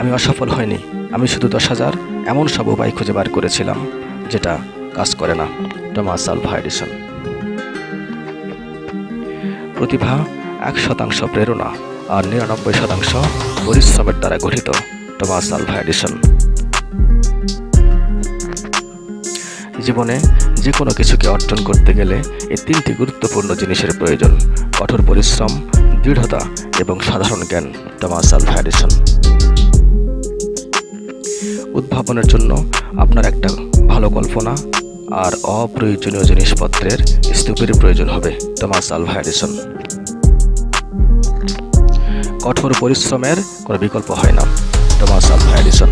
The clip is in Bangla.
আমি অসফল হইনি। আমি শুধু দশ হাজার এমন সব উপায় খুঁজে বার করেছিলাম, যেটা কাজ করে না টমাস আলভা এডিসন প্রতিভা এক শতাংশ প্রেরণা আর নিরানব্বই শতাংশ পরিশ্রমের দ্বারা গঠিত টমাস আলভা এডিসন জীবনে যে কোনো কিছুকে অর্জন করতে গেলে এই তিনটি গুরুত্বপূর্ণ জিনিসের প্রয়োজন, কঠোর পরিশ্রম, দৃঢ়তা এবং সাধারণ জ্ঞান টমাস আলভা এডিসন উদ্ভাবনের জন্য আপনার একটা ভালো কল্পনা আর অপ্রয়োজনীয় জিনিসপত্রের স্তূপের প্রয়োজন হবে, টমাস আলভা এডিসন কঠোর পরিশ্রমের কোনো বিকল্প হয় না, টমাস আলভা এডিসন